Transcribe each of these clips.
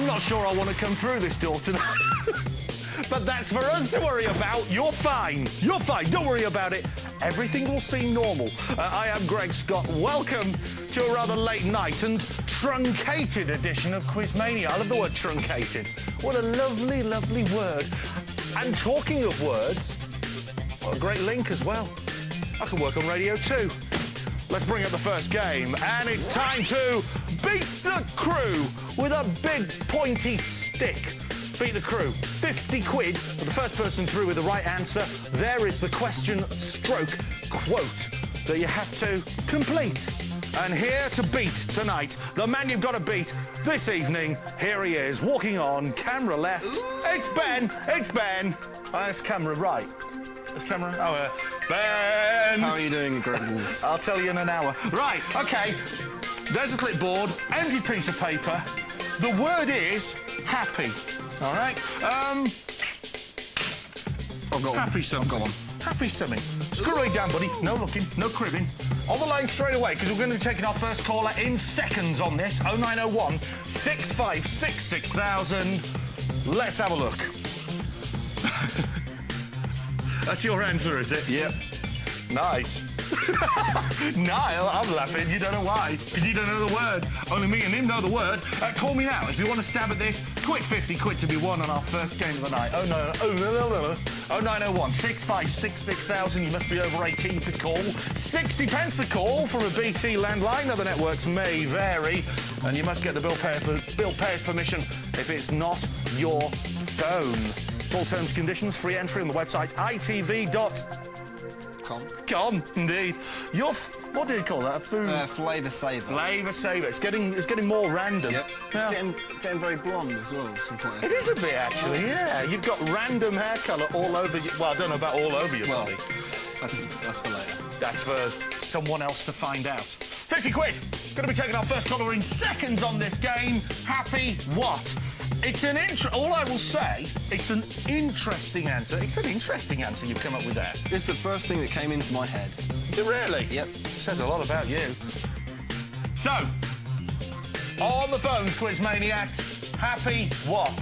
I'm not sure I want to come through this door tonight. but that's for us to worry about. You're fine. You're fine. Don't worry about it. Everything will seem normal. Uh, I am Greg Scott. Welcome to a rather late night and truncated edition of Quizmania. I love the word truncated. What a lovely, lovely word. And talking of words, what a great link as well. I can work on radio too. Let's bring up the first game, and it's time to beat the crew with a big pointy stick. Beat the crew. 50 quid for the first person through with the right answer. There is the question stroke quote that you have to complete. And here to beat tonight, the man you've got to beat this evening, here he is, walking on, camera left. It's Ben, it's Ben. Uh, it's camera right. It's camera, oh, uh, Ben. How are you doing, Greggles? I'll tell you in an hour. Right, okay. There's a clipboard, empty piece of paper. The word is happy. All right? Um, I've got happy something. Go on. Happy something. Screw it down, buddy. No looking, no cribbing. On the line straight away, because we're going to be taking our first caller in seconds on this. 0901 656 6000. Let's have a look. That's your answer, is it? Yep. Nice. Niall, I'm laughing. You don't know why. Because you don't know the word. Only me and him know the word. Uh, call me now if you want to stab at this. Quick 50 quid to be won on our first game of the night. Oh, no. Oh, no, no, no. Oh, 0901 656 6000. You must be over 18 to call. 60 pence a call from a BT landline. Other networks may vary. And you must get the bill, payer, bill payer's permission if it's not your phone. Full terms and conditions, free entry on the website itv.com. Com. Gone, indeed. Your f- what do you call that? A food Uh, flavour saver. flavour saver. It's getting it's getting more random. Yep. Yeah. Getting, getting very blonde as well. sometimes. It is a bit actually. Yeah. You've got random hair colour all over. You. Well, I don't know about all over your Well, body. that's, that's for later. That's for someone else to find out. 50 quid. Going to be taking our first caller in seconds on this game. Happy what? It's an intro. All I will say, it's an interesting answer. It's an interesting answer you've come up with there. It's the first thing that came into my head. Is it really? Yep. Says a lot about you. So, on the phone, quiz maniacs, happy what?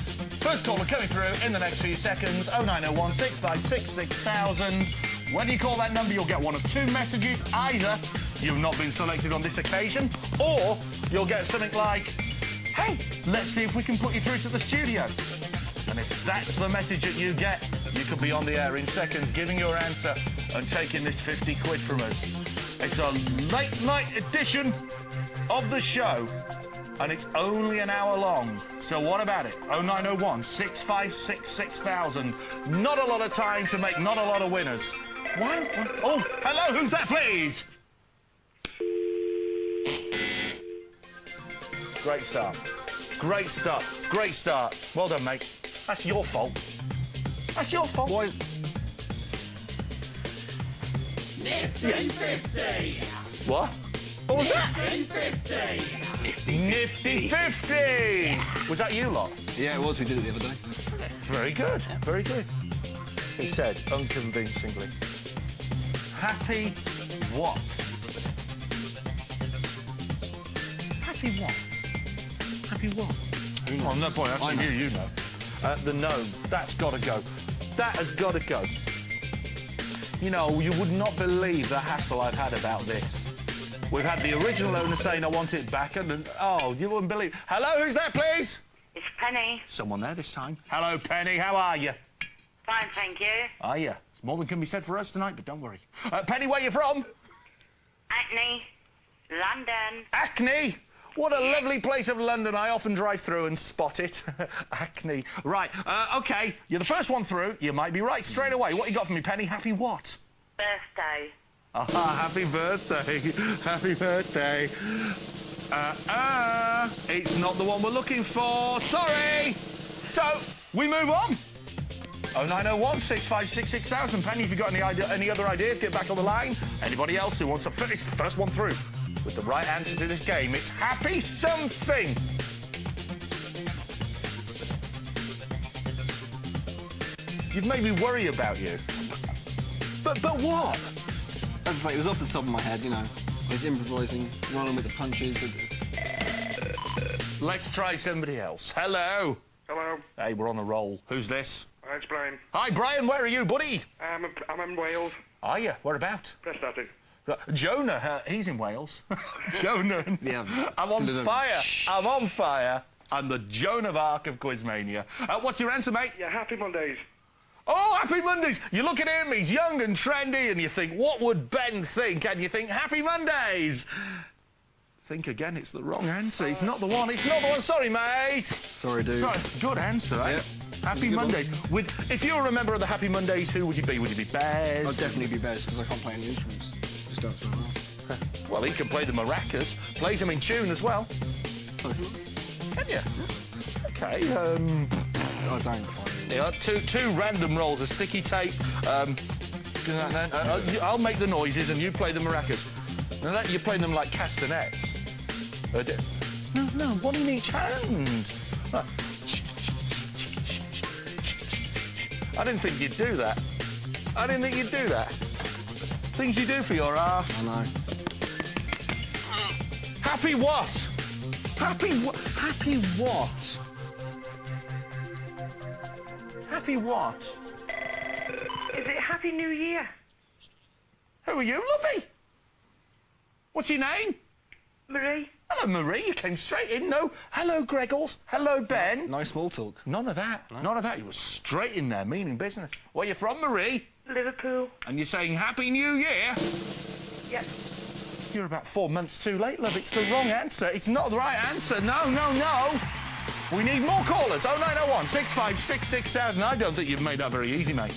First caller coming through in the next few seconds. 0901 656 6000. When you call that number, you'll get one of two messages. Either you've not been selected on this occasion, or you'll get something like, hey, let's see if we can put you through to the studio. And if that's the message that you get, you could be on the air in seconds giving your answer and taking this 50 quid from us. It's a late night edition of the show, and it's only an hour long. So what about it? 0901 656 6000. Not a lot of time to make not a lot of winners. Why? What? Oh, hello, who's that, please? Great start. Great start. Great start. Well done, mate. That's your fault. That's your fault. Why? Nifty 50! What? What was that? Nifty 50! Nifty 50! Was that you lot? Yeah, it was. We did it the other day. Very good. Very good. He said unconvincingly. Happy what? Happy what? Happy what? Well, no point asking I you, you know. Uh, the gnome. That's got to go. That has got to go. You know, you would not believe the hassle I've had about this. We've had the original owner saying I want it back, and and- oh, you wouldn't believe. Hello, who's there, please? It's Penny. Someone there this time. Hello, Penny. How are you? Fine, thank you. Are you? It's more than can be said for us tonight, but don't worry. Uh, Penny, where are you from? Acne. London. Acne. What a lovely place of London. I often drive through and spot it. Acne. Right. Uh, okay. You're the first one through. You might be right straight away. What you got for me, Penny? Happy what? Birthday. Ah, happy birthday. happy birthday. Uh, uh, it's not the one we're looking for. Sorry. So, we move on. 0901 656 6000. Penny, if you've got any, idea, any other ideas, get back on the line. Anybody else who wants to finish the first one through with the right answer to this game, it's happy something. You've made me worry about you. But, but what? As I say, it was off the top of my head, you know. I was improvising, rolling with the punches. Let's try somebody else. Hello. Hello, Hey, we're on a roll. Who's this? Hi, it's Brian. Hi, Brian. Where are you, buddy? I'm, a, I'm in Wales. Are you? Where about? Prestatyn. Right, Jonah, uh, he's in Wales. Jonah. Yeah. I'm on Deliver- fire. I'm on fire. I'm the Joan of Arc of Quizmania. Uh, what's your answer, mate? Yeah, happy Mondays. Oh, Happy Mondays! You look at him, he's young and trendy, and you think, what would Ben think? And you think, Happy Mondays! Think again, it's the wrong answer. It's not the one. It's not the one. Sorry, mate. Sorry, dude. Sorry. Good answer, eh? Yep. Happy It's one. Mondays. With, if you're a member of the Happy Mondays, who would you be? Would you be Bez? I'd definitely be Bez because I can't play any instruments. Don't. Well, he can play the maracas. Plays them in tune as well. Can you? Okay. Um, I don't yeah, two two random rolls of sticky tape. Um. Uh, uh, I'll make the noises and you play the maracas. Now that you're playing them like castanets. Uh, no, no, one in each hand. Uh, I didn't think you'd do that. I didn't think you'd do that. Things you do for your art. I know. Happy what? Happy what? Happy what? Happy what? Is it Happy New Year? Who are you, lovey? What's your name? Marie? Hello, Marie. You came straight in. No. Hello, Greggles. Hello, Ben. No small talk. None of that. None of that. You were straight in there, meaning business. Where you from, Marie? Liverpool? And you're saying Happy New Year? Yep. You're about four months too late, love. It's the wrong answer. It's not the right answer. No, no, no. We need more callers. 0901 656 6000. I don't think you've made that very easy, mate.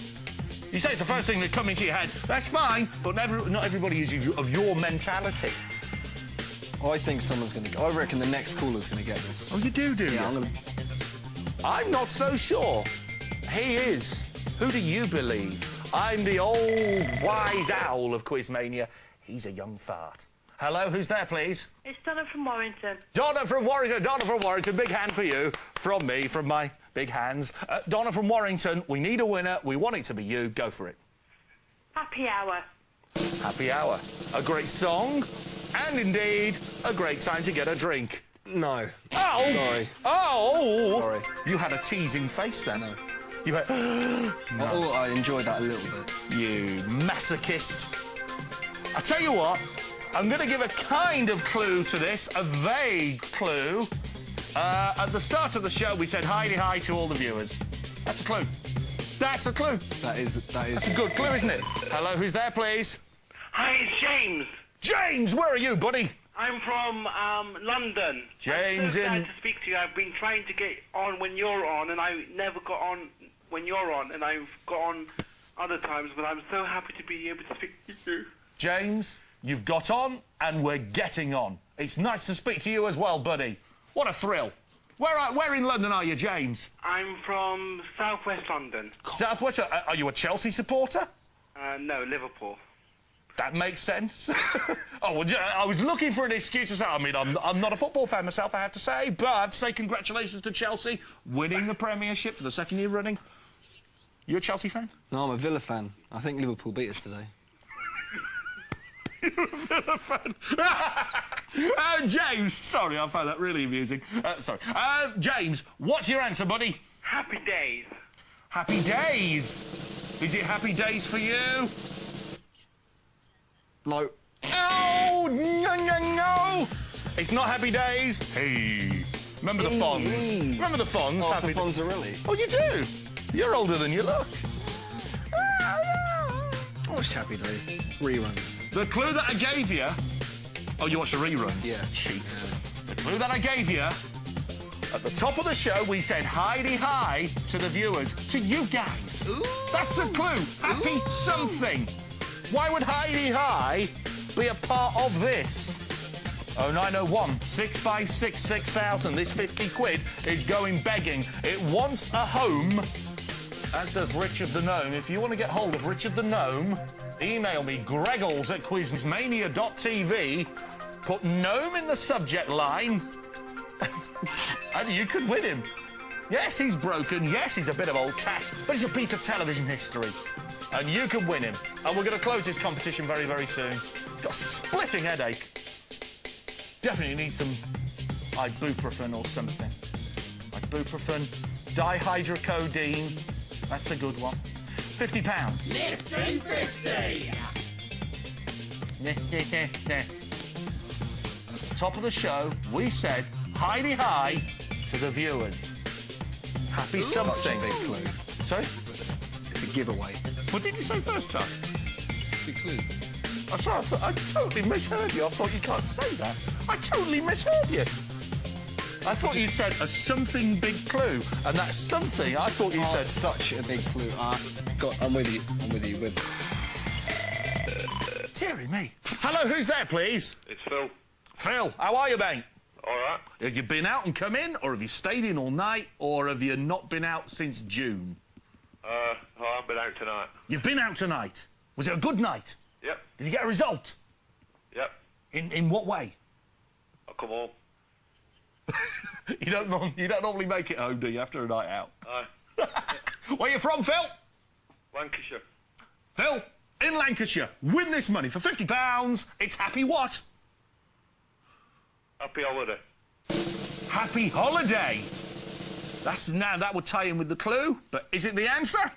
You say it's the first thing that comes into your head. That's fine, but never, not everybody is of your mentality. I think someone's going to. I reckon the next caller's going to get this. Oh, you do, do Yeah, I'm going to. I'm not so sure. He is. Who do you believe? I'm the old wise owl of Quizmania. He's a young fart. Hello, who's there, please? It's Donna from Warrington. Donna from Warrington. Donna from Warrington. Big hand for you. From me, from my big hands. Uh, Donna from Warrington. We need a winner. We want it to be you. Go for it. Happy Hour. Happy hour. A great song, and indeed a great time to get a drink. No. Oh! Sorry. Oh! Sorry. You had a teasing face then. No. You had. Oh, I enjoyed that a little bit. You masochist. I tell you what, I'm going to give a kind of clue to this, a vague clue. Uh, at the start of the show, we said hi hi to all the viewers. That's a clue. That's a clue. That is. That is. That's a good clue, isn't it? Hello, who's there, please? Hi, it's James. James, where are you, buddy? I'm from um, London. James I'm so in- glad to speak to you. I've been trying to get on when you're on, and I never got on when you're on, and I've got on other times, but I'm so happy to be able to speak to you. James, you've got on, and we're getting on. It's nice to speak to you as well, buddy. What a thrill. Where, are, where in London are you, James? I'm from southwest London. Southwest. Are, are you a Chelsea supporter? Uh, no, Liverpool. That makes sense. oh, well, I was looking for an excuse to say. I mean, I'm, I'm not a football fan myself, I have to say, but I have to say congratulations to Chelsea winning the Premiership for the second year running. You a Chelsea fan? No, I'm a Villa fan. I think Liverpool beat us today. You're a Villa fan. uh, James, sorry, I found that really amusing. Uh, sorry. Uh, James, what's your answer, buddy? Happy days. Happy days. Is it happy days for you? No. Oh, no, no, no. It's not happy days. Hey. Remember the Fonz? Remember the Fonz? Oh, happy for Fonzarelli. Oh, you do? You're older than you look. Watch Happy Days. Reruns. The clue that I gave you... Oh, you watched the reruns? Yeah. Cheat. The clue that I gave you... At the top of the show, we said hidey hi to the viewers, to you guys. Ooh. That's a clue. Happy something. Why would hidey hi be a part of this? 0901 656 6000. This 50 quid is going begging. It wants a home as does Richard the Gnome. If you want to get hold of Richard the Gnome, email me, greggles at quizmania.tv, put gnome in the subject line, and you could win him. Yes, he's broken. Yes, he's a bit of old tat, but he's a piece of television history. And you can win him. And we're going to close this competition very, very soon. Got a splitting headache. Definitely need some ibuprofen or something. Ibuprofen, dihydrocodeine. That's a good one. Fifty pounds. Nifty fifty. Top of the show, we said highly high to the viewers. Happy something. Big clue. Sorry? It's a giveaway. What did you say first time? Big clue. I'm sorry, I, thought, I totally misheard you. I thought you can't say that. I totally misheard you. I thought you said a something big clue, and that something I thought you Oh, said such a big clue. I got. I'm with you. I'm with you. With Deary me. Hello, who's there, please? It's Phil. Phil, how are you, mate? All right. Have you been out and come in, or have you stayed in all night, or have you not been out since June? Uh, oh, I've been out tonight. You've been out tonight. Was it a good night? Yep. Did you get a result? Yep. In in what way? I'll come home. You don't norm- you don't normally make it home, do you, after a night out? Aye. Where are you from, Phil? Lancashire. Phil, in Lancashire, win this money for fifty pounds. It's happy what? Happy holiday. Happy holiday. That's now that would tie in with the clue, but is it the answer?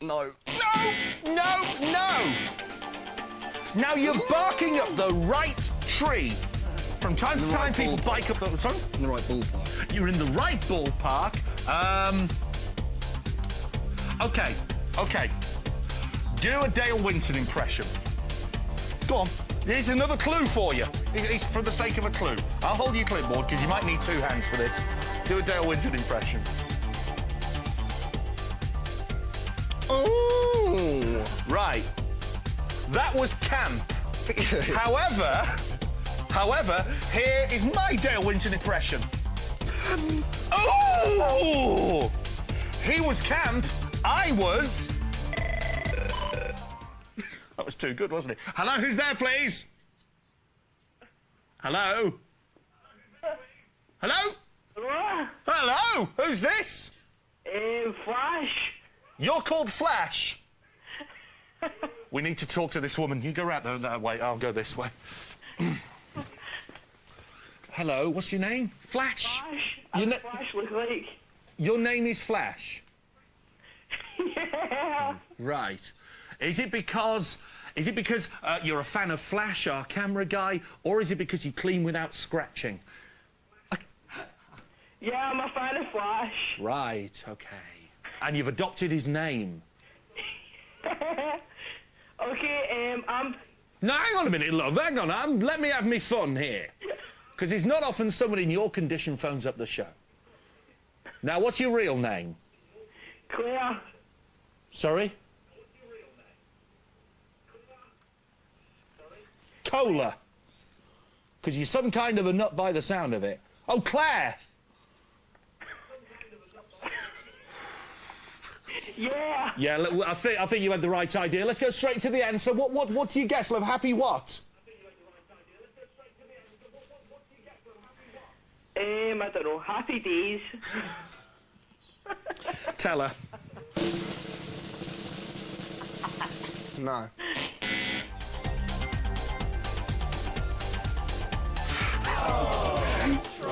no. No, no, no. Now you're barking up the right tree. From time to time, right people ballpark. bike up the. Sorry, In the right ballpark. you're in the right ballpark. Um. Okay, okay. Do a Dale Winton impression. Go on. Here's another clue for you. It's for the sake of a clue. I'll hold your clipboard because you might need two hands for this. Do a Dale Winton impression. Oh. Right. That was camp. however, however, here is my Dale Winton impression. Oh! He was camp. I was. That was too good, wasn't it? Hello, who's there, please? Hello? Hello? Hello? Hello? Who's this? Um, Flash. You're called Flash. we need to talk to this woman. You go right there that way. I'll go this way. Hello, what's your name? Flash. Flash. You You Flash look like. Your name is Flash. yeah. Right. Is it because is it because uh, you're a fan of Flash, our camera guy, or is it because you clean without scratching? Yeah, I'm a fan of Flash. Right. Okay. And you've adopted his name. Okay, um, I'm. No, hang on a minute, love. Hang on. Um, let me have me fun here. Because it's not often someone in your condition phones up the show. Now, what's your real name? Claire. Sorry? Cola. Because you're some kind of a nut by the sound of it. Oh, Claire! Yeah. Yeah, I think I think you had the right idea. Let's go straight to the answer. What what what do you guess, love? Happy what? Um, I don't know. Happy days. Tell her. No.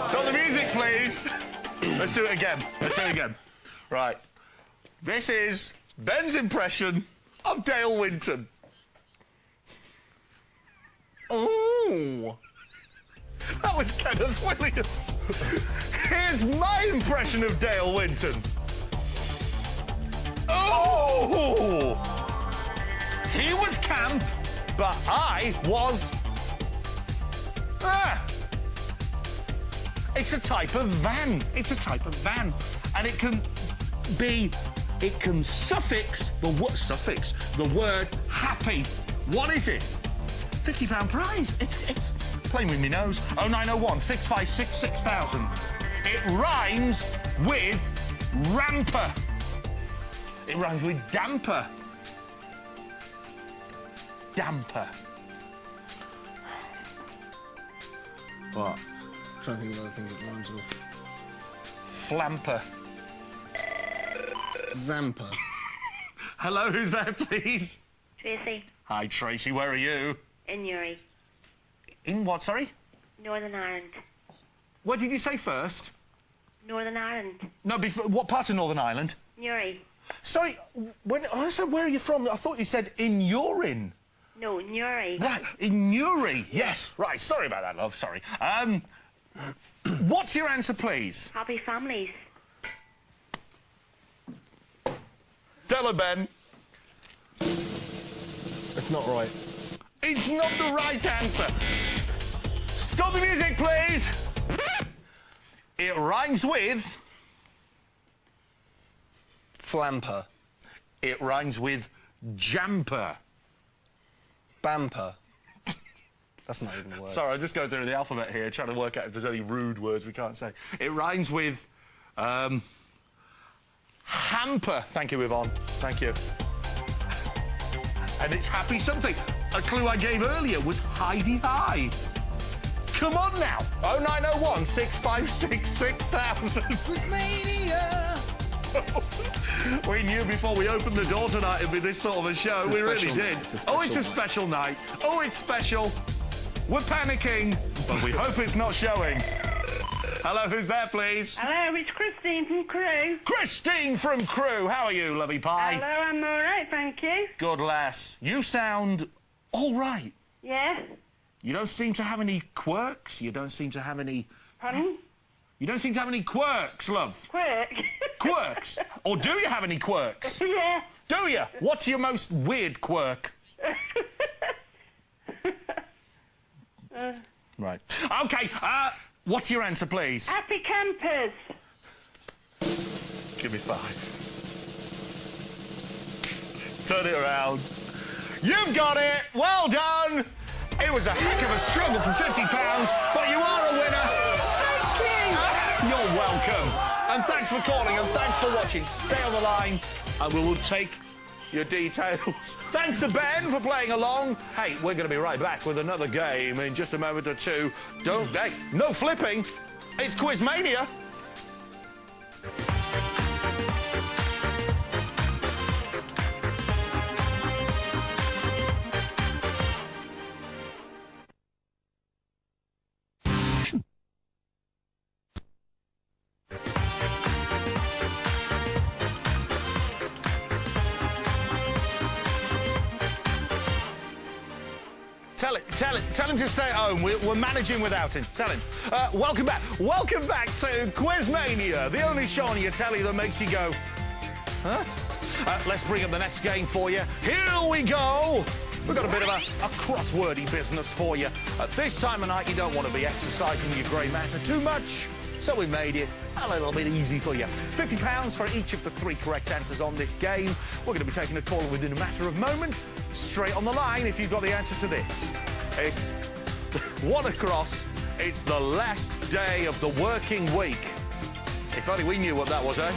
Stop the music, please. Let's do it again. Let's do it again. Right. This is Ben's impression of Dale Winton. Oh. That was Kenneth Williams. Here's my impression of Dale Winton. Oh! He was camp, but I was. Ah! It's a type of van. It's a type of van. And it can be. It can suffix the word suffix the word happy. What is it? Fifty pound prize. It's it's playing with me nose. Oh nine oh one six five six six thousand. It rhymes with ramper. It rhymes with damper. Damper. What? I'm trying to think of other things it rhymes with. Flamper. Zampa. Hello, who's there, please? Tracy Hi, Tracy. Where are you? In Yuri. In what? Sorry. Northern Ireland. What did you say first? Northern Ireland. No, before, what part of Northern Ireland? Newry. Sorry, when, I said, where are you from? I thought you said in urine. No, Newry. Right, in Newry, yes. Right, sorry about that, love, sorry. Um, what's your answer, please? Happy families. Her, Ben. It's not right. It's not the right answer. Stop the music, please. It rhymes with... Flamper. It rhymes with jamper. Bamper. That's not even a word. Sorry, I'm just going through the alphabet here, trying to work out if there's any rude words we can't say. It rhymes with um, hamper. Thank you, Yvonne. Thank you. And it's happy something. A clue I gave earlier was Heidi High. Come on now. 0901 656 6000. we knew before we opened the door tonight it'd be this sort of a show. A we really special did. It's oh, it's a special special night. Oh, it's special. We're panicking, but we hope it's not showing. Hello, who's there, please? Hello, it's Christine from Crewe. Christine from Crewe. How are you, lovey pie? Hello, I'm all right, thank you. Good lass. You sound all right. Yeah, You don't seem to have any quirks. You don't seem to have any. pardon? You don't seem to have any quirks, love. Quick. Quirks? or do you have any quirks? yeah. Do you? What's your most weird quirk? right. Okay. Uh, what's your answer, please? Happy campers. Give me five. Turn it around. You've got it. Well done. It was a heck of a struggle for fifty pounds, but you are a winner. Thank you. You're welcome. And thanks for calling and thanks for watching. Stay on the line and we will take your details. Thanks to Ben for playing along. Hey, we're going to be right back with another game in just a moment or two. Don't, hey, no flipping. It's Quizmania. Stay at home. We're, we're managing without him. Tell him. Uh, welcome back. Welcome back to Quizmania, the only show on your telly that makes you go, huh? Uh, let's bring up the next game for you. Here we go. We've got a bit of a, a crosswordy business for you. At this time of night, you don't want to be exercising your grey matter too much, so we made it a little bit easy for you. £50 for each of the three correct answers on this game. We're going to be taking a call within a matter of moments. Straight on the line if you've got the answer to this. It's one across. It's the last day of the working week. If only we knew what that was, eh?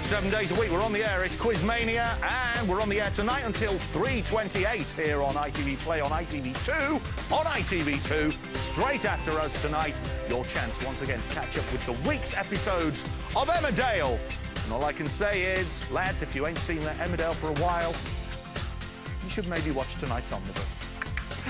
Seven days a week, we're on the air. It's Quizmania, and we're on the air tonight until 3.28 here on ITV Play on ITV2. On ITV2, straight after us tonight, your chance once again to catch up with the week's episodes of Emmerdale. And all I can say is, lads, if you ain't seen that Emmerdale for a while, you should maybe watch tonight's Omnibus.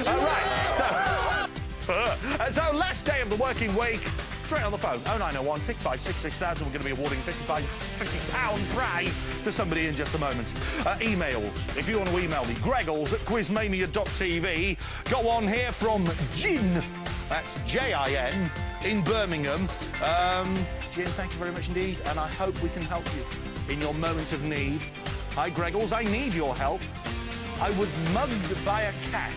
All right, so, uh, so last day of the working week, straight on the phone, 0901 656 We're going to be awarding a 55, 50 pound prize to somebody in just a moment. Uh, emails, if you want to email me, greggles at quizmania.tv. Got one here from Jin, that's J-I-N, in Birmingham. Um, Jin, thank you very much indeed, and I hope we can help you in your moment of need. Hi, Greggles, I need your help. I was mugged by a cat.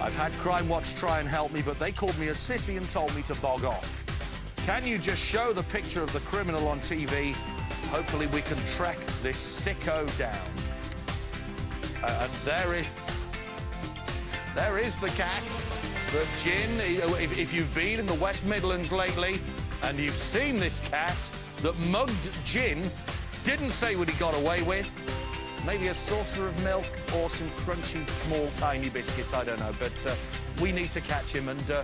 I've had Crime Watch try and help me, but they called me a sissy and told me to bog off. Can you just show the picture of the criminal on TV? Hopefully we can track this sicko down. Uh, and there is... There is the cat. The gin. If, if you've been in the West Midlands lately and you've seen this cat that mugged gin, didn't say what he got away with, maybe a saucer of milk or some crunchy, small, tiny biscuits, I don't know. But uh, we need to catch him and uh,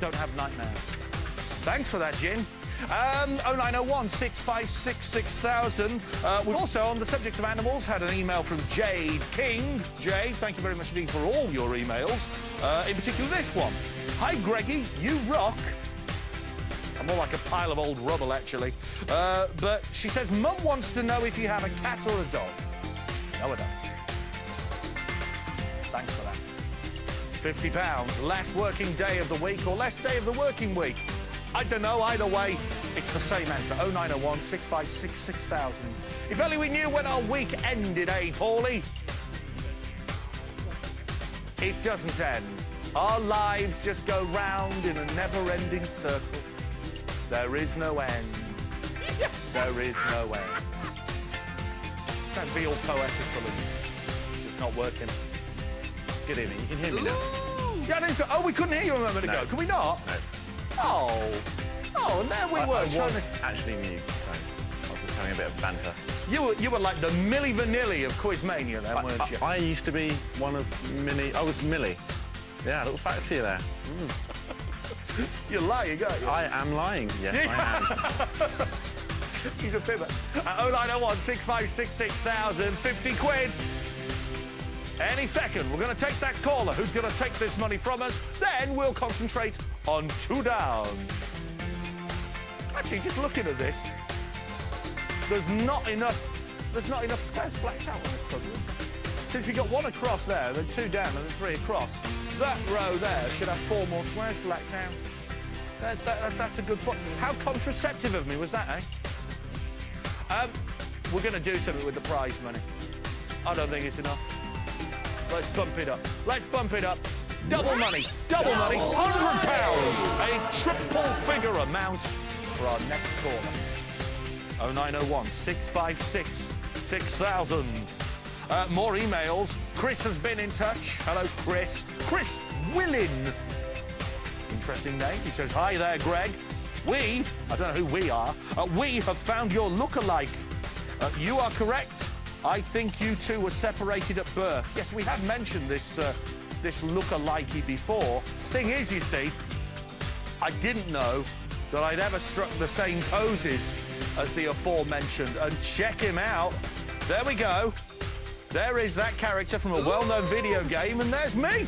don't have nightmares. Thanks for that, Jin. Um, 0901 656 6000. Uh, we've also, on the subject of animals, had an email from Jade King. Jade, thank you very much indeed for all your emails. Uh, in particular, this one. Hi, Greggy, you rock. I'm more like a pile of old rubble, actually. Uh, but she says, Mum wants to know if you have a cat or a dog. No, I don't. Thanks for that. £50, last working day of the week or last day of the working week. I don't know, either way, it's the same answer. 0901 656 6000. If only we knew when our week ended, eh, Paulie? It doesn't end. Our lives just go round in a never-ending circle. There is no end. There is no end. Don't be all poetical and it's not working. Good evening. You can hear me now. Yeah, I think so. Oh, we couldn't hear you a moment No. ago. Can we not? No. Oh. Oh, and there we I, were. I trying was to... actually mute, so I was just having a bit of banter. You were you were like the Milli Vanilli of Quizmania then, weren't I, you? I, I used to be one of many. I was Millie. Yeah, a little fact for you there. Mm. You're lying, aren't you? I am lying. Yes, I am. He's a pivot. At 0901 656 6000, 50 quid. Any second, we're going to take that caller who's going to take this money from us. Then we'll concentrate on two down. Actually, just looking at this, there's not enough. There's not enough squares blacked out on this puzzle. So if you got one across there, then two down, and then three across, that row there should have four more squares blacked out. That, that, that- that's a good point. How contraceptive of me was that, eh? Um, we're going to do something with the prize money. I don't think it's enough. Let's bump it up. Let's bump it up. Double money, double money, hundred pounds, a triple figure amount for our next caller. 0901 656 6000. Uh, more emails. Chris has been in touch. Hello, Chris. Chris Willin. Interesting name. He says, Hi there, Greg. We, I don't know who we are, uh, we have found your look-alike. Uh, you are correct. I think you two were separated at birth. Yes, we have mentioned this, uh, this look-alikey before. Thing is, you see, I didn't know that I'd ever struck the same poses as the aforementioned. And check him out. There we go. There is that character from a well-known video game, and there's me.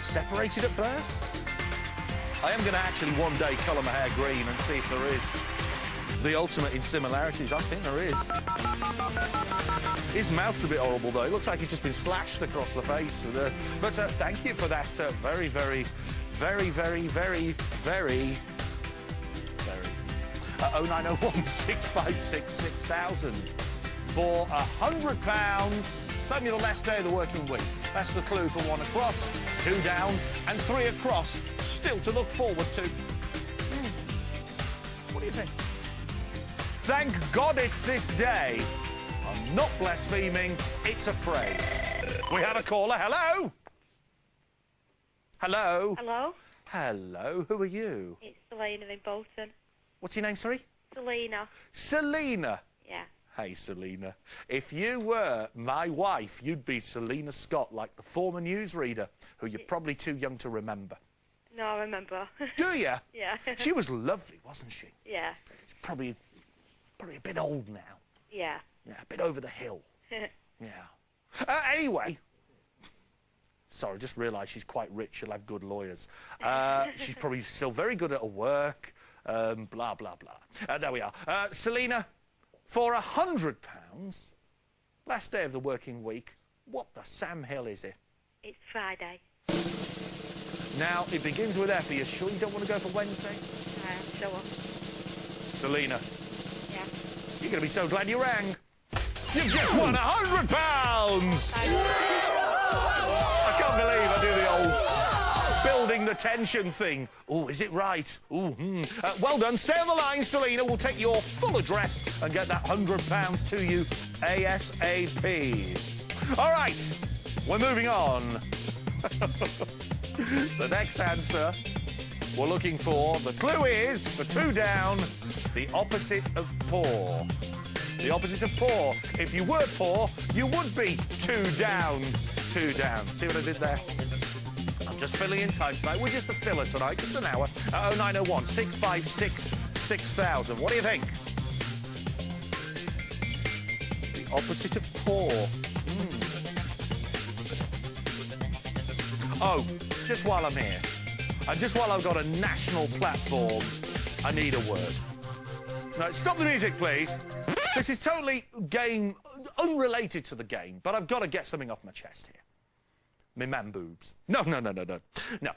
Separated at birth? I am going to actually one day colour my hair green and see if there is the ultimate in similarities. I think there is. His mouth's a bit horrible, though. It looks like he's just been slashed across the face. Uh, but uh, thank you for that uh, very, very, very, very, very, very, very. Uh, 0901 656 6000 for a hundred pounds. It's only the last day of the working week. That's the clue for one across, two down, and three across. Still to look forward to. Hmm. What do you think? Thank God it's this day. I'm not blaspheming, it's a phrase. We have a caller. Hello? Hello? Hello? Hello, who are you? It's Selena in Bolton. What's your name, sorry? Selena. Selena. Hey, Selena. If you were my wife, you'd be Selina Scott, like the former newsreader, who you're probably too young to remember. No, I remember. Do you? yeah. She was lovely, wasn't she? yeah. She's probably, probably a bit old now. Yeah. Yeah, a bit over the hill. Yeah. Uh, anyway. Sorry, just realised she's quite rich. She'll have good lawyers. Uh, she's probably still very good at her work. Um, blah, blah, blah. Uh, there we are. Uh, Selena, for a hundred pounds, last day of the working week, what the Sam Hill is it? it's Friday. Now, it begins with F. Are you sure you don't want to go for Wednesday? I am sure. Selena, Yeah. you're going to be so glad you rang. You've just won a hundred pounds! I can't believe I do the old building the tension thing. Oh, is it right? Ooh, hmm. Uh, well done. Stay on the line, Selena. We'll take your full address and get that hundred pounds to you ASAP. All right, we're moving on. the next answer we're looking for, the clue is, for two down, the opposite of poor. The opposite of poor. If you were poor, you would be two down, two down. See what I did there? Just filling in time tonight. We're just a filler tonight, just an hour. At 0901 656 6000. What do you think? The opposite of poor. Hmm. Oh, just while I'm here, and just while I've got a national platform, I need a word. No, stop the music, please. This is totally game, unrelated to the game, but I've got to get something off my chest here. Me man boobs. No, no, no, no, no. No.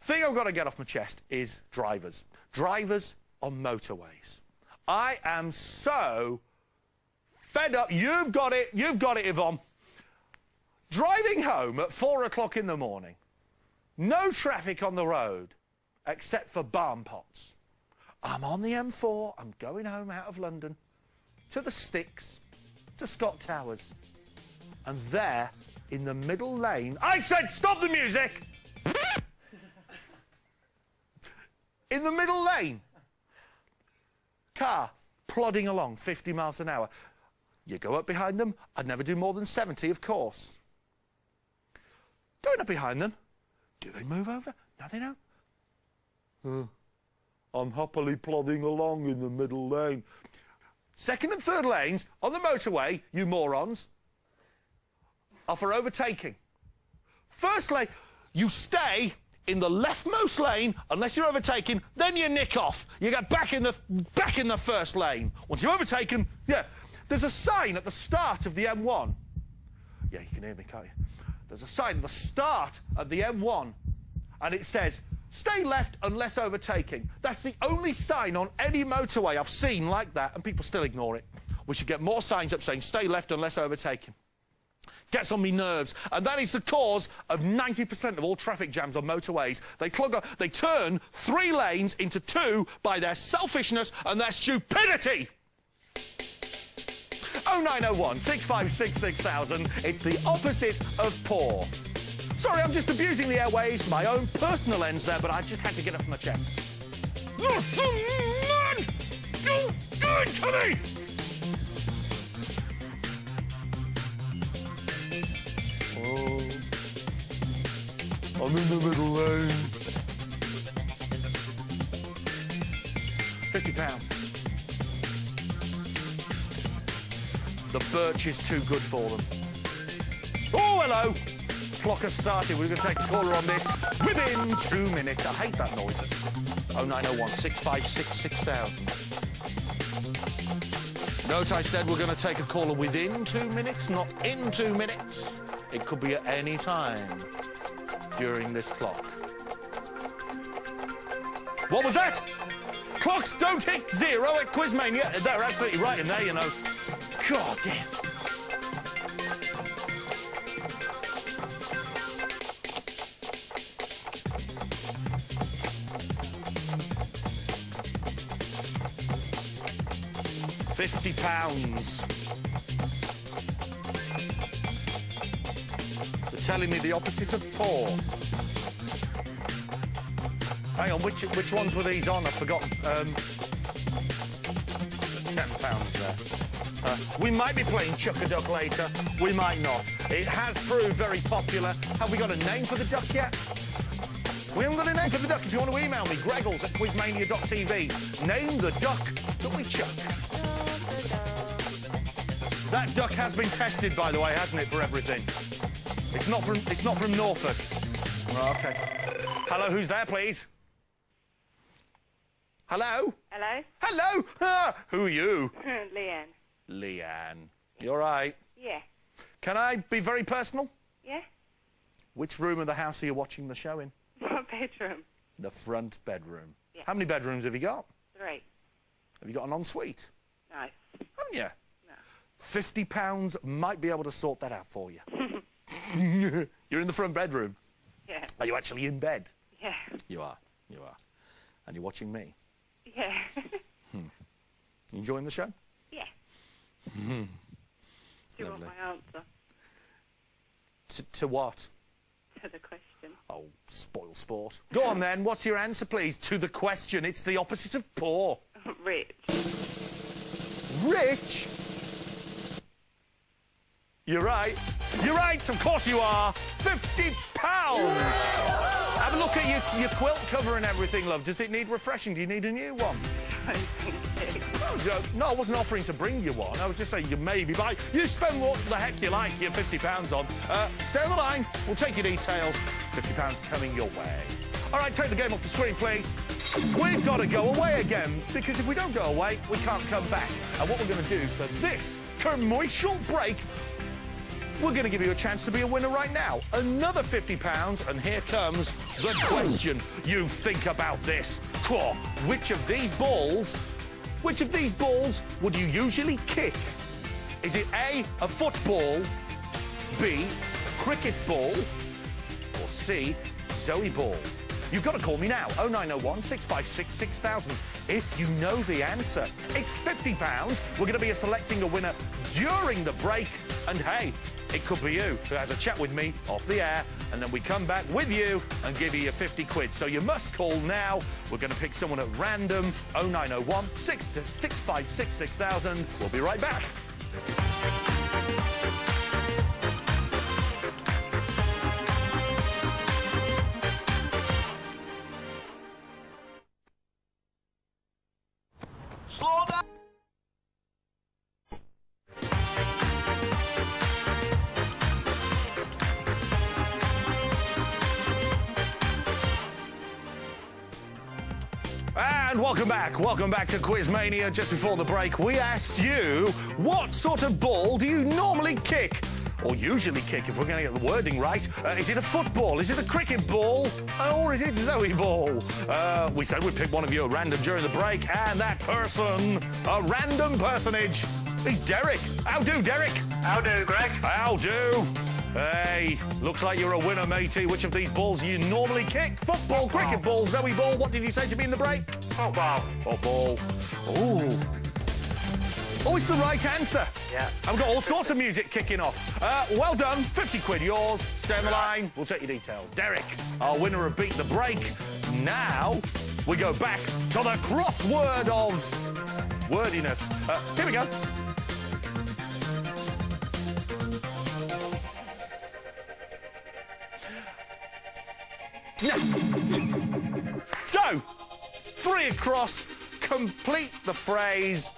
Thing I've got to get off my chest is drivers. Drivers on motorways. I am so fed up. You've got it. You've got it, Yvonne. Driving home at four o'clock in the morning. No traffic on the road except for barn pots. I'm on the M4. I'm going home out of London to the Sticks, to Scott Towers. And there, in the middle lane, I said, stop the music! in the middle lane, car plodding along 50 miles an hour. You go up behind them, I'd never do more than 70, of course. Going up behind them, do they move over? No, they don't. Uh, I'm happily plodding along in the middle lane. Second and third lanes on the motorway, you morons, are for overtaking. First lane, you stay in the leftmost lane unless you're overtaking, then you nick off. You get back in the back in the first lane. Once you're overtaken, yeah. There's a sign at the start of the M1. Yeah, you can hear me, can't you? There's a sign at the start of the M1, and it says, stay left unless overtaking. That's the only sign on any motorway I've seen like that, and people still ignore it. We should get more signs up saying, stay left unless overtaking. Gets on me nerves, and that is the cause of 90% of all traffic jams on motorways. They clog up, they turn three lanes into two by their selfishness and their stupidity. 0901 656 6000. It's the opposite of poor. Sorry, I'm just abusing the airways, my own personal ends there, but I just had to get off my chest. Listen, man! Don't to me! I'm in the middle lane. Fifty pounds. The birch is too good for them. Oh, hello! Clock has started. We're going to take a caller on this within two minutes. I hate that noise. 0901 656 6000. Note I said we're going to take a caller within two minutes, not in two minutes. It could be at any time during this clock. What was that? Clocks don't hit zero at Quizmania. They're absolutely right in there, you know. God damn. Fifty pounds. Telling me the opposite of poor. Hang on, which which ones were these on? I've forgotten. Um, Ten pounds there. Uh, we might be playing Chuck a Duck later. We might not. It has proved very popular. Have we got a name for the duck yet? We haven't got a name for the duck. If you want to email me, greggles at quizmania.tv. Name the duck that we chuck. That duck has been tested, by the way, hasn't it, for everything? It's not from it's not from Norfolk. Oh, okay. Hello, who's there, please? Hello? Hello? Hello? Ah, who are you? Leanne. Leanne. You all right? Yeah. Can I be very personal? Yeah? Which room of the house are you watching the show in? What bedroom? The front bedroom. Yeah. How many bedrooms have you got? Three. Have you got an ensuite? No. Haven't you? No. Fifty pounds might be able to sort that out for you. You're in the front bedroom. Yeah. Are you actually in bed? Yeah. You are. You are. And you're watching me. Yeah. Hmm. You enjoying the show? yeah. Hmm. Do you want my answer To, to what? to the question? Oh, spoil sport. Go on then. What's your answer, please? To the question. It's the opposite of poor. Rich. Rich. You're right. You're right, of course you are. 50 pounds. Have a look at your, your quilt cover and everything, love. Does it need refreshing? Do you need a new one? No, no, I wasn't offering to bring you one. I was just saying you maybe buy. You spend what the heck you like your 50 pounds on. Uh, stay on the line. We'll take your details. 50 pounds coming your way. All right, take the game off the screen, please. We've got to go away again because if we don't go away, we can't come back. And what we're going to do for this commercial break we're going to give you a chance to be a winner right now. Another £50, and here comes the question. You think about this. Claw, which of these balls, which of these balls would you usually kick? Is it A, a football, B, a cricket ball, or C, Zoe ball? You've got to call me now, 0901 656 6000. If you know the answer, it's £50. We're going to be selecting a winner during the break. And hey, it could be you who has a chat with me off the air, and then we come back with you and give you your 50 quid. So you must call now. We're going to pick someone at random, 0901 656 6000. We'll be right back. Back. Welcome back to Quizmania. Just before the break, we asked you what sort of ball do you normally kick? Or usually kick, if we're going to get the wording right. Uh, is it a football? Is it a cricket ball? Or is it Zoe ball? Uh, we said we'd pick one of you at random during the break, and that person, a random personage, is Derek. How do, Derek? How do, Greg? How do? Hey, looks like you're a winner, matey. Which of these balls do you normally kick? Football, cricket ball, Zoe ball. What did you say to me in the break? Football. Football. Ooh. Oh, it's the right answer. Yeah. I've got all sorts of music kicking off. Uh, well done. 50 quid yours. Stay on the line. We'll take your details. Derek, our winner of Beat the Break. Now, we go back to the crossword of wordiness. Uh, here we go. So, three across, complete the phrase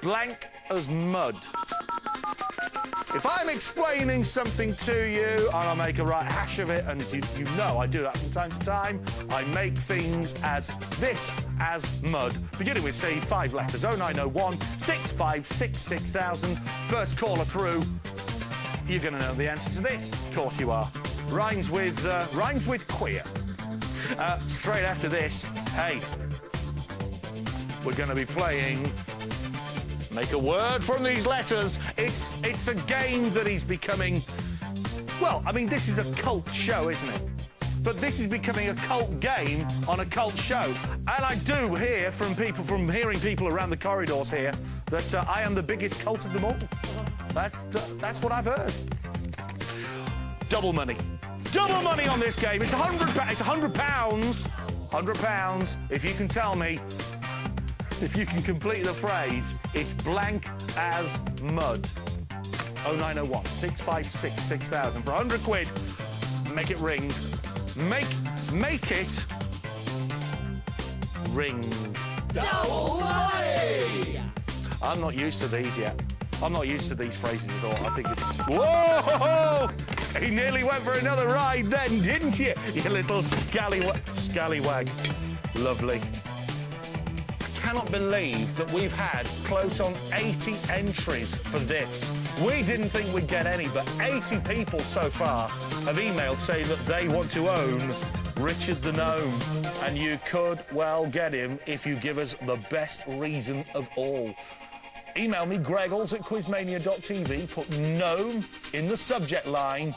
blank as mud. If I'm explaining something to you and I make a right hash of it, and as you, you know I do that from time to time, I make things as this, as mud. Beginning with C, five letters, 0901 656 6000. First caller through, you're going to know the answer to this. Of course you are. Rhymes with, uh, rhymes with queer. Uh, straight after this, hey, we're going to be playing Make a word from these letters. It's it's a game that is becoming. Well, I mean, this is a cult show, isn't it? But this is becoming a cult game on a cult show. And I do hear from people, from hearing people around the corridors here, that uh, I am the biggest cult of them all. That, uh, that's what I've heard. Double money. Double money on this game. It's a hundred. It's a hundred pounds. Hundred pounds. If you can tell me if you can complete the phrase, it's blank as mud. 0901 656 6000 for 100 quid. Make it ring. Make make it ring. Double money! I'm not used to these yet. I'm not used to these phrases at all. I think it's. Whoa! He nearly went for another ride then, didn't you? You little scallywag. Scallywag. Lovely cannot believe that we've had close on 80 entries for this. We didn't think we'd get any, but 80 people so far have emailed saying that they want to own Richard the Gnome. And you could well get him if you give us the best reason of all. Email me, greggles at quizmania.tv, put gnome in the subject line,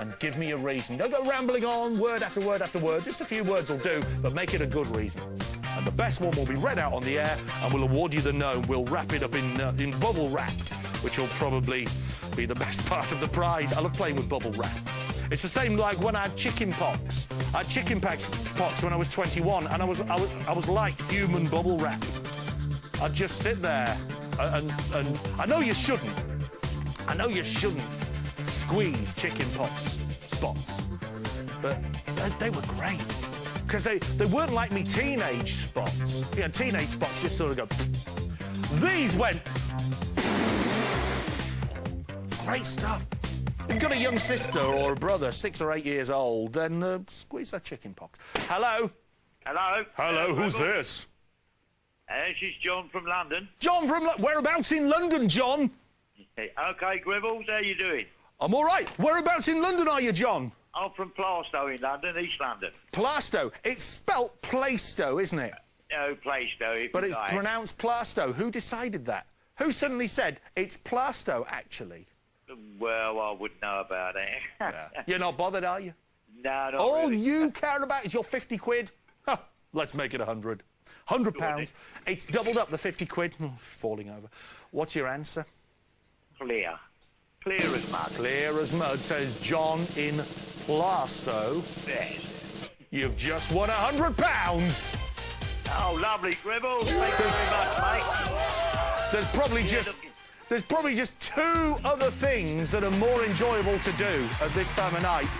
and give me a reason. Don't go rambling on, word after word after word. Just a few words will do, but make it a good reason. And the best one will be read out on the air, and we'll award you the gnome. We'll wrap it up in, uh, in bubble wrap, which will probably be the best part of the prize. I love playing with bubble wrap. It's the same like when I had chicken pox. I had chicken pox when I was 21, and I was, I was, I was like human bubble wrap. I'd just sit there, and, and I know you shouldn't, I know you shouldn't squeeze chicken pox spots, but they, they were great. Because they, they weren't like me teenage spots. You know, teenage spots just sort of go. These went. Great stuff. If you've got a young sister or a brother, six or eight years old, then uh, squeeze that chicken pox. Hello? Hello. Hello, Uh, who's Gribble. this? Uh, this is John from London. John from... Lo- Whereabouts in London, John? Okay, Gribbles, how are you doing? I'm all right. Whereabouts in London are you, John? I'm from Plaistow in London, East London. Plasto. It's spelt Plaistow, isn't it? No, Plaistow. But it's like. pronounced Plasto. Who decided that? Who suddenly said it's Plasto, actually? Well, I wouldn't know about that. You're not bothered, are you? no, not All really. you care about is your 50 quid? Huh, let's make it 100. 100 pounds. It's doubled up the 50 quid. Oh, falling over. What's your answer? Clear. Clear as mud. Clear as mud, says John in Plasto. Yes. You've just won 100 pounds. Oh, lovely, Gribbles. Thank you very much, mate. There's probably Yeah, just there's probably just two other things that are more enjoyable to do at this time of night.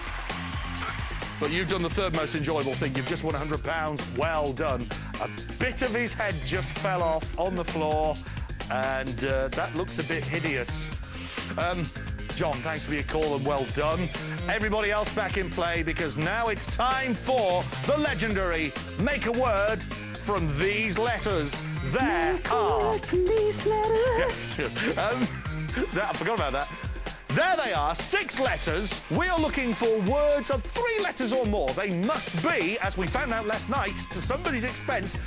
But you've done the third most enjoyable thing. You've just won 100 pounds. Well done. A bit of his head just fell off on the floor, and uh, that looks a bit hideous. Um, John, thanks for your call and well done. Everybody else back in play because now it's time for the legendary Make a Word from these letters. There are. Yes. Um, that, I forgot about that. There they are, six letters. We are looking for words of three letters or more. They must be, as we found out last night, to somebody's expense,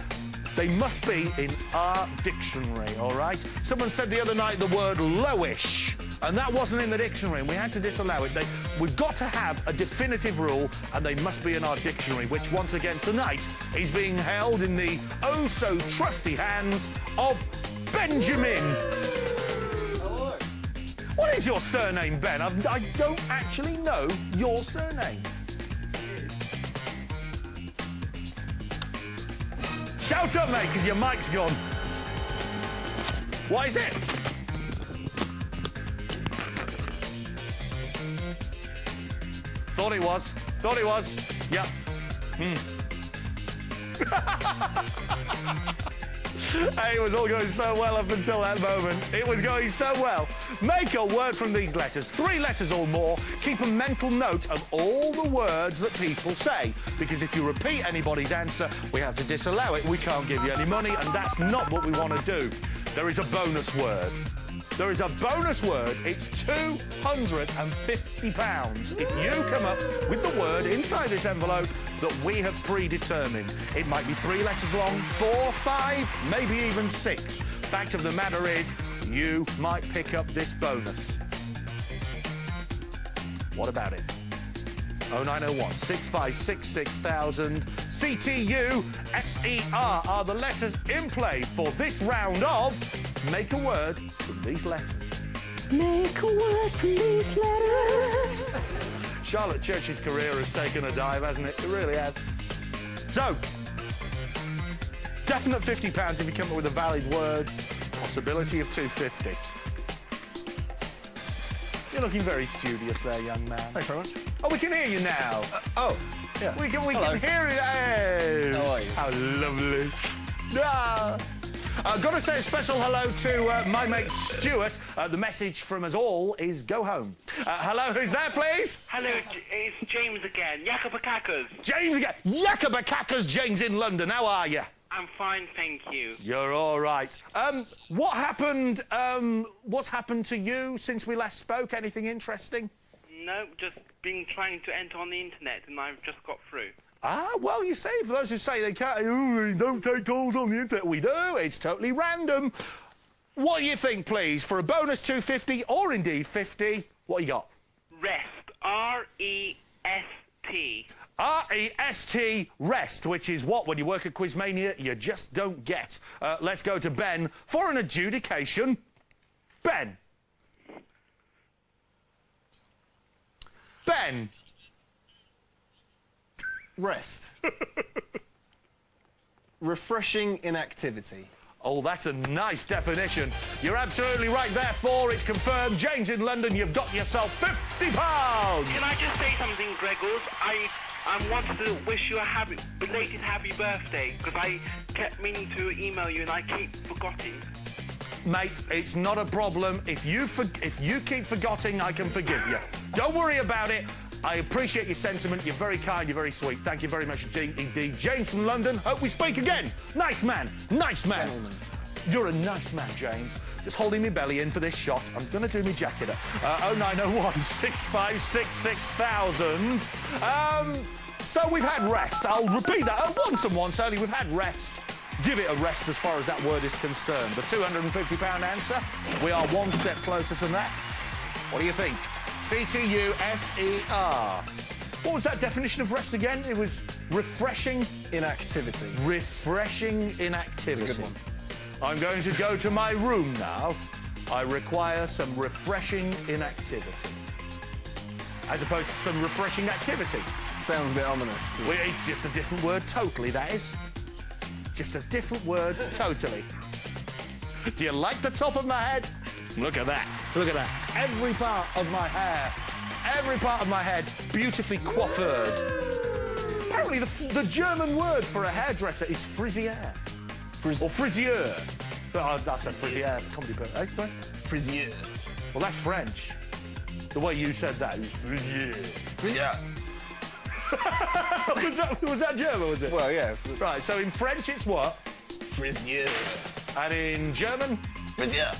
they must be in our dictionary, all right? Someone said the other night the word lowish, and that wasn't in the dictionary, and we had to disallow it. They, we've got to have a definitive rule, and they must be in our dictionary, which once again tonight is being held in the oh so trusty hands of Benjamin. What is your surname, Ben? I've, I don't actually know your surname. Shout up, mate, because your mic's gone. What is it? Thought it was. Thought it was. Yeah. Hmm. Hey, it was all going so well up until that moment. It was going so well. Make a word from these letters, three letters or more. Keep a mental note of all the words that people say. Because if you repeat anybody's answer, we have to disallow it. We can't give you any money, and that's not what we want to do. There is a bonus word. There is a bonus word. It's £250 if you come up with the word inside this envelope that we have predetermined. It might be three letters long, four, five, maybe even six. Fact of the matter is, you might pick up this bonus. What about it? 0901 656 6000. CTU SER are the letters in play for this round of Make a Word from These Letters. Make a word from these letters. Charlotte Church's career has taken a dive, hasn't it? It really has. So, definite £50 if you come up with a valid word. Possibility of 250 You're looking very studious there, young man. Thanks very much. Oh, we can hear you now. Oh, yeah. We can, we Hello. can hear it. Hey. How are you? How lovely. Ah. I've got to say a special hello to uh, my mate Stuart. Uh, the message from us all is go home. Uh, hello, who's there, please? Hello, it's James again. Yakabakakas. James again. Yakabakakas, James in London. How are you? I'm fine, thank you. You're all right. Um, what happened? Um, what's happened to you since we last spoke? Anything interesting? No, just been trying to enter on the internet and I've just got through. Ah, well, you see, for those who say they can't, oh, they don't take calls on the internet, we do. It's totally random. What do you think, please, for a bonus 250 or indeed 50? What you got? Rest. R-E-S-T. R-E-S-T, rest, which is what, when you work at Quizmania, you just don't get. Uh, let's go to Ben for an adjudication. Ben. Ben. Rest. Refreshing inactivity. Oh, that's a nice definition. You're absolutely right. Therefore, it's confirmed. James in London, you've got yourself 50 pounds. Can I just say something, Gregors? I I wanted to wish you a happy, belated happy birthday because I kept meaning to email you and I keep forgetting. Mate, it's not a problem. If you if you keep forgetting, I can forgive you. Don't worry about it. I appreciate your sentiment. You're very kind. You're very sweet. Thank you very much indeed. James from London. Hope we speak again. Nice man. Nice man. Gentleman. You're a nice man, James. Just holding me belly in for this shot. I'm going to do me jacket up. Uh, 0901 656 6000. Um, so we've had rest. I'll repeat that uh, once and once only. We've had rest. Give it a rest as far as that word is concerned. The £250 answer. We are one step closer to that. What do you think? C-T-U-S-E-R. What was that definition of rest again? It was refreshing, Inactivity. refreshing inactivity. It's a good I'm going to go to my room now. I require some refreshing inactivity. As opposed to some refreshing activity. Sounds a bit ominous. Well, it's just a different word totally, that is. Just a different word totally. Do you like the top of my head? Look at that. Look at that. Every part of my hair, every part of my head, beautifully coiffured. Apparently, the, the German word for a hairdresser is frisier. Frizz- Or frisier. But I, I said frisier for comedy purposes. Eh, sorry? Frisier. Well, that's French. The way you said that is frisier. Yeah. Was, that, was that German, was it? Well, yeah. Right, so in French it's what? Frisier. And in German? Frisier.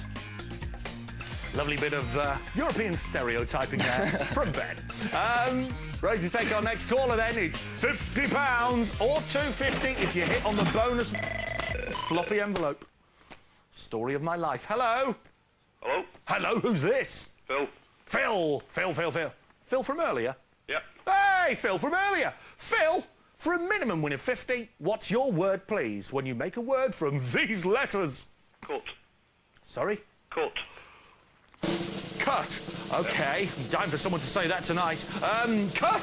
Lovely bit of uh, European stereotyping there from Ben. Um, ready to take our next caller then. It's £50 or 250 if you hit on the bonus floppy envelope. Story of my life. Hello? Hello? Hello, who's this? Phil? Phil. Phil, Phil, Phil. Phil from earlier? Hey, Phil from earlier. Phil, for a minimum win of 50, what's your word, please, when you make a word from these letters? Cut. Sorry? Cut. Cut. Okay, I'm dying for someone to say that tonight. Um, cut.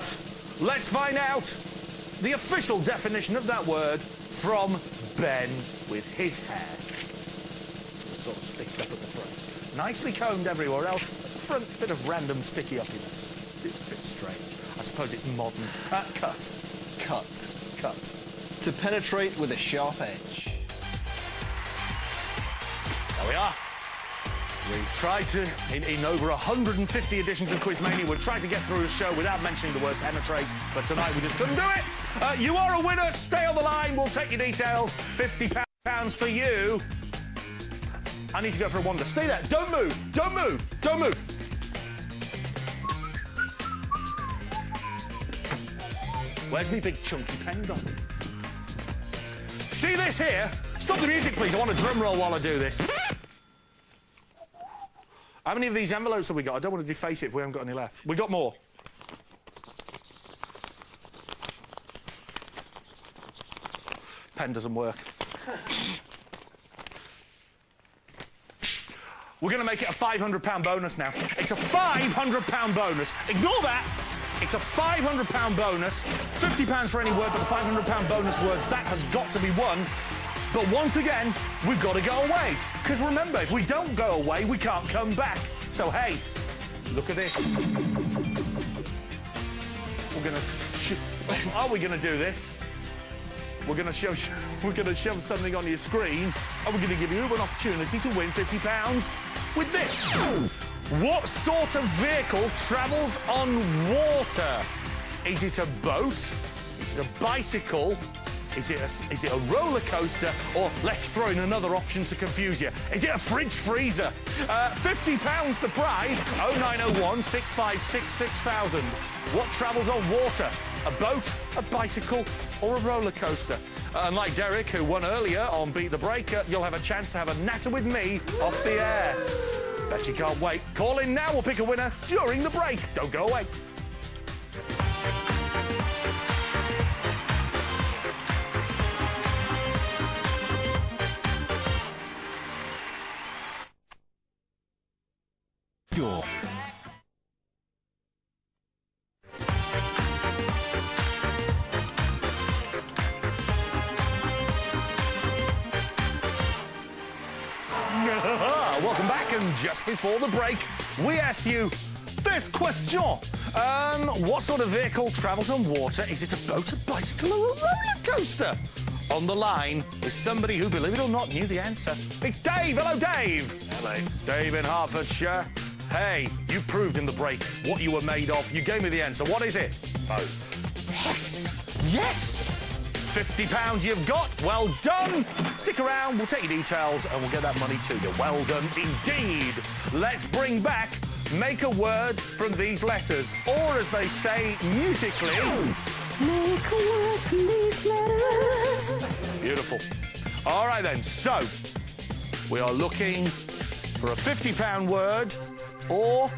Let's find out the official definition of that word from Ben with his hair. Sort of sticks up at the front. Nicely combed everywhere else. Front bit of random sticky uppiness. Bit, bit strange. I suppose it's modern. Uh, cut. Cut. Cut. To penetrate with a sharp edge. There we are. We tried to, in, in over 150 editions of Quizmania, we've tried to get through the show without mentioning the word penetrate, but tonight we just couldn't do it. Uh, you are a winner. Stay on the line. We'll take your details. 50 pounds for you. I need to go for a wander. Stay there. Don't move. Don't move. Don't move. Where's me big chunky pen gone? See this here? Stop the music, please. I want a drum roll while I do this. How many of these envelopes have we got? I don't want to deface it if we haven't got any left. We got more. Pen doesn't work. We're going to make it a £500 bonus now. It's a £500 bonus. Ignore that. It's a £500 bonus. £50 for any word, but the £500 bonus word, that has got to be won. But once again, we've got to go away. Because remember, if we don't go away, we can't come back. So, hey, look at this. We're going to... Are we going to do this? We're going to show we're going to shove something on your screen, and we're going to give you an opportunity to win fifty pounds with this. What sort of vehicle travels on water? Is it a boat? Is it a bicycle? Is it a, is it a roller coaster? Or let's throw in another option to confuse you. Is it a fridge freezer? Uh, £50 the prize. 0901 656 6000. What travels on water? A boat, a bicycle, or a roller coaster? Uh, unlike Derek, who won earlier on Beat the Breaker, you'll have a chance to have a natter with me off the air. Bet you can't wait. Call in now. We'll pick a winner during the break. Don't go away. Before the break, we asked you this question. Um, what sort of vehicle travels on water? Is it a boat, a bicycle, or a roller coaster? On the line is somebody who, believe it or not, knew the answer. It's Dave. Hello, Dave. Hello. Dave in Hertfordshire. Hey, you proved in the break what you were made of. You gave me the answer. What is it? Boat. Yes! Yes! £50 you've got. Well done. Stick around. We'll take your details and we'll get that money to you. Well done indeed. Let's bring back make a word from these letters. Or as they say musically, Make a word from these letters. beautiful. All right then. So we are looking for a £50 word or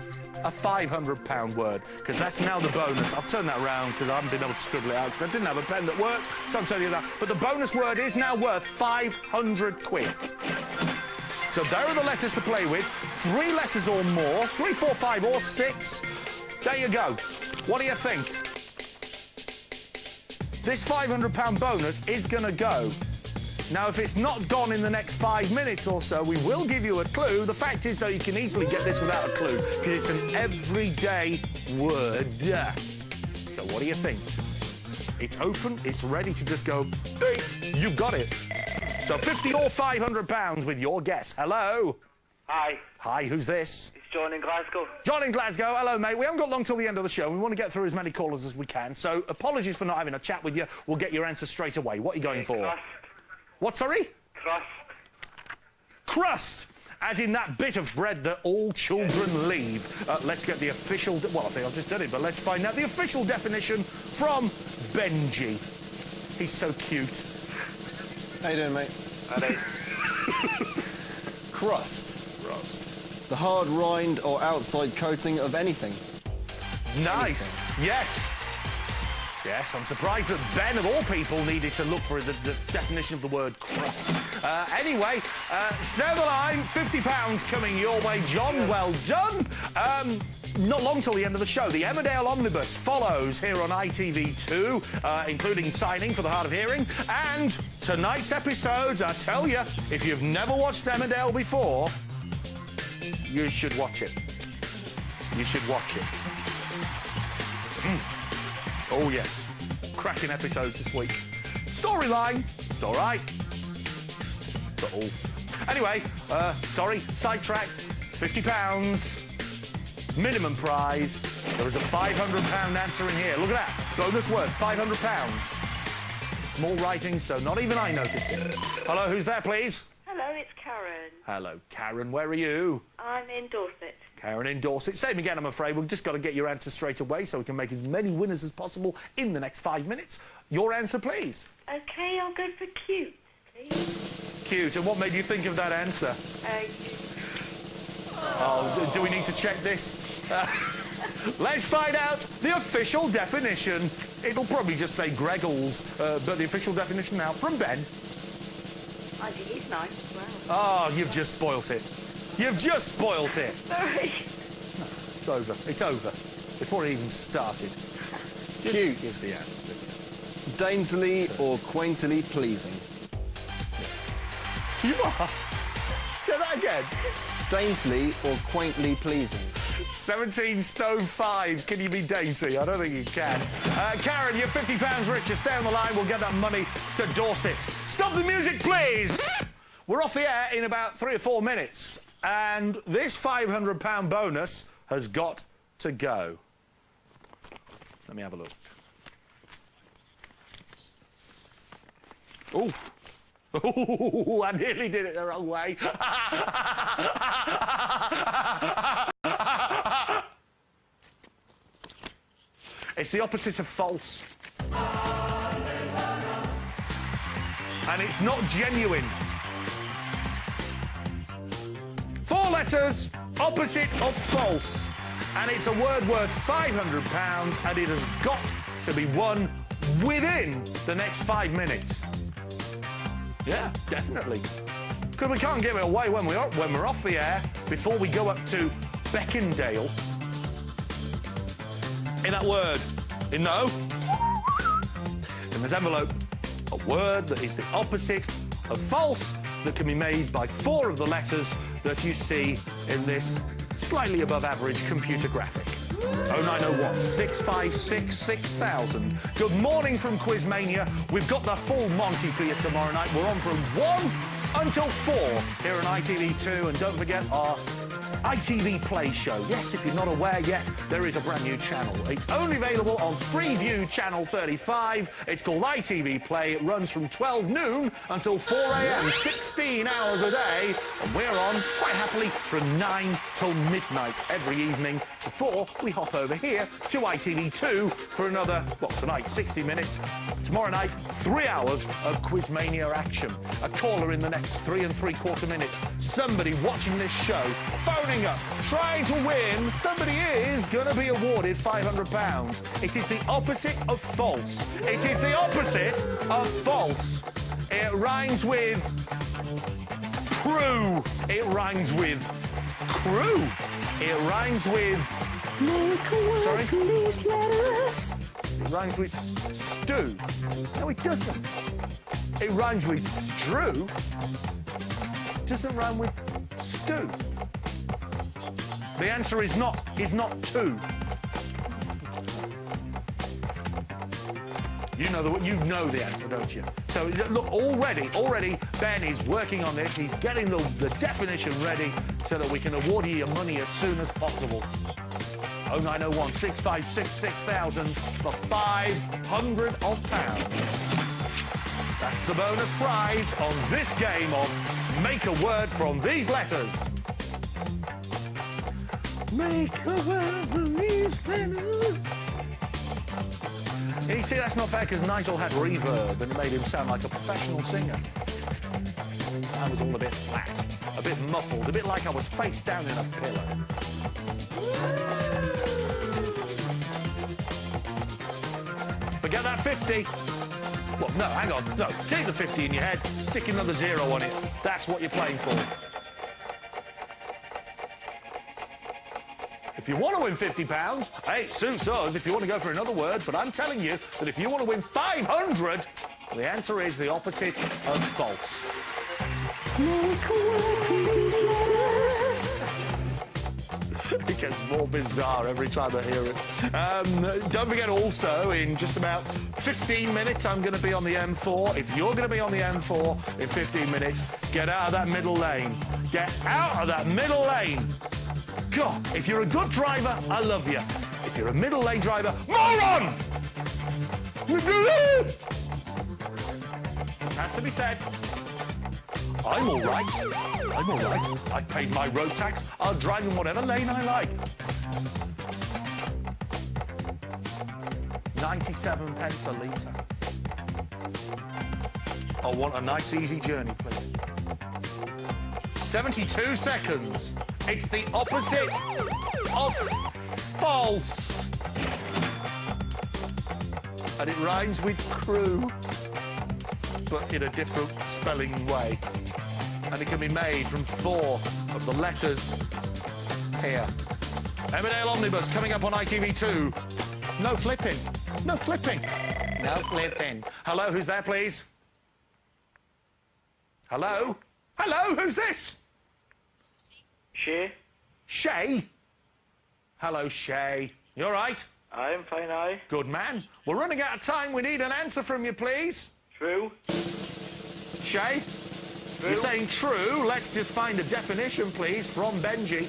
a £500 word, because that's now the bonus. I've turned that around because I haven't been able to scribble it out 'cause I didn't have a pen that worked, so I'm telling you that. But the bonus word is now worth 500 quid. So there are the letters to play with. Three letters or more, three, four, five, or six. There you go. What do you think? This £500 bonus is going to go. Now, if it's not gone in the next five minutes or so, we will give you a clue. The fact is, though, you can easily get this without a clue because it's an everyday word. So what do you think? It's open, it's ready to just go, ding, you've got it. So 50 or 500 pounds with your guess. Hello? Hi, Hi, who's this? it's John in Glasgow. John in Glasgow. Hello, mate. We haven't got long till the end of the show. We want to get through as many callers as we can. So apologies for not having a chat with you. We'll get your answer straight away. What are you going for? Crust. What, sorry? Crust. Crust. As in that bit of bread that all children leave. Uh, let's get the official... De- well, I think I've just done it, but let's find out the official definition from Benji. He's so cute. How you doing, mate? How Hello. Crust. Crust. The hard rind or outside coating of anything. Nice. Yes. Yes, I'm surprised that Ben, of all people, needed to look for the, the definition of the word crust. Uh, anyway, uh, stay the line. £50 coming your way, John. Well done. Um, not long till the end of the show. The Emmerdale Omnibus follows here on ITV2, uh, including signing for the Hard of Hearing. And tonight's episodes, I tell you, if you've never watched Emmerdale before, you should watch it. You should watch it. Oh, yes. Cracking episodes this week. Storyline, it's all right. But all. Anyway, uh, sorry, sidetracked. £50. Minimum prize. There is a £500 answer in here. Look at that. Bonus worth £500. Small writing, so not even I noticed it. Hello, who's there, please? Hello, it's Karen. Hello, Karen. Where are you? I'm in Dorset. Karen in Dorset. Same again, I'm afraid. We've just got to get your answer straight away so we can make as many winners as possible in the next five minutes. Your answer, please. Okay, I'll go for cute, please. Cute. And what made you think of that answer? Uh. Oh, do we need to check this? Uh, let's find out the official definition. It'll probably just say Greggles, uh, but the official definition now from Ben. I think he's nice as well. Oh, you've just spoilt it. You've just spoilt it. Sorry. It's over. It's over. Before it even started. Just Cute. give the answer. Daintily or quaintly pleasing. You are. Say that again. Daintily or quaintly pleasing. 17 stone 5. Can you be dainty? I don't think you can. Uh, Karen, you're £50 richer. Stay on the line. We'll get that money to Dorset. Stop the music, please. We're off the air in about three or four minutes. And this £500 bonus has got to go. Let me have a look. Oh. Ooh, I nearly did it the wrong way. It's the opposite of false. And it's not genuine. Four letters, opposite of false. And it's a word worth £500 and it has got to be won within the next five minutes. Yeah, definitely. Because we can't give it away when we're, when we're off the air before we go up to Beckendale in that word. In no. In this envelope, a word that is the opposite of false that can be made by four of the letters that you see in this slightly above average computer graphic. 0901 656 6000. Good morning from Quizmania. We've got the full Monty for you tomorrow night. We're on from 1 until 4 here on ITV2. And don't forget our ITV Play show. Yes, if you're not aware yet, there is a brand new channel. It's only available on Freeview Channel 35. It's called ITV Play. It runs from 12 noon until 4 a.m., 16 hours a day. And we're on, quite happily, from 9 till midnight every evening before we hop over here to ITV2 for another, well, tonight, 60 minutes. Tomorrow night, three hours of Quizmania action. A caller in the next three and three quarter minutes. Somebody watching this show, phoning up, trying to win. Somebody is going to be awarded £500. It is the opposite of false. It is the opposite of false. It rhymes with crew. It rhymes with crew. It rhymes with Make a word Sorry? from these letters. It rhymes with stew. No, it doesn't. It rhymes with strew. Doesn't rhyme with stew. The answer is not is not two. You know the you know the answer, don't you? So look, already, already, Ben is working on this. He's getting the, the definition ready so that we can award you your money as soon as possible. 0901 656 6000 for 500 of pounds. That's the bonus prize on this game of Make a Word from These Letters. Make a from these. You see, that's not fair because Nigel had reverb and it made him sound like a professional singer. I was all a bit flat, a bit muffled, a bit like I was face down in a pillow. Forget that 50. Well, no, hang on. No, keep the 50 in your head. Stick another zero on it. That's what you're playing for. If you want to win £50, hey, it suits us if you want to go for another word, but I'm telling you that if you want to win 500, the answer is the opposite of false. It gets more bizarre every time I hear it. Um, don't forget also, in just about 15 minutes, I'm going to be on the M4. If you're going to be on the M4 in 15 minutes, get out of that middle lane. Get out of that middle lane. If you're a good driver, I love you. If you're a middle lane driver, moron! Has to be said. I'm all right. I'm all right. I've paid my road tax. I'll drive in whatever lane I like. 97 pence a litre. I want a nice, easy journey, please. 72 seconds. It's the opposite of false. And it rhymes with crew, but in a different spelling way. And it can be made from four of the letters here. Emmerdale Omnibus coming up on ITV2. No flipping. No flipping. No flipping. Hello, who's there, please? Hello? Hello, who's this? Shay? Shay? Hello, Shay. You all right? I'm fine, aye. Good man. We're running out of time. We need an answer from you, please. True. Shay? You're saying true. Let's just find a definition, please, from Benji.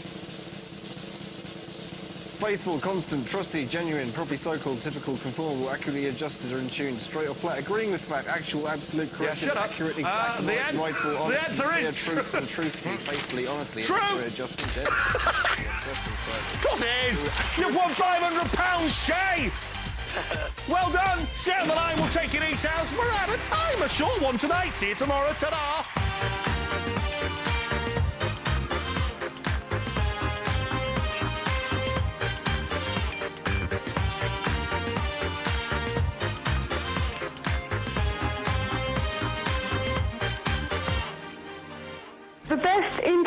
Faithful, constant, trusty, genuine, properly so-called, typical, conformable, accurately adjusted or in tune, straight or flat, agreeing with fact, actual, absolute, correct, up. accurate, Uh, exact, the right, rightful, the honest, answer sincere, truthful, truthfully, faithfully, honestly, True. accurate, adjustment, Of course it is. You've won £500, Shay. Well done. Stay on the line. We'll take your details. We're out of time. A short one tonight. See you tomorrow. Ta-da.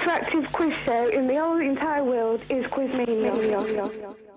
Interactive quiz show in the whole entire world is Quizmania.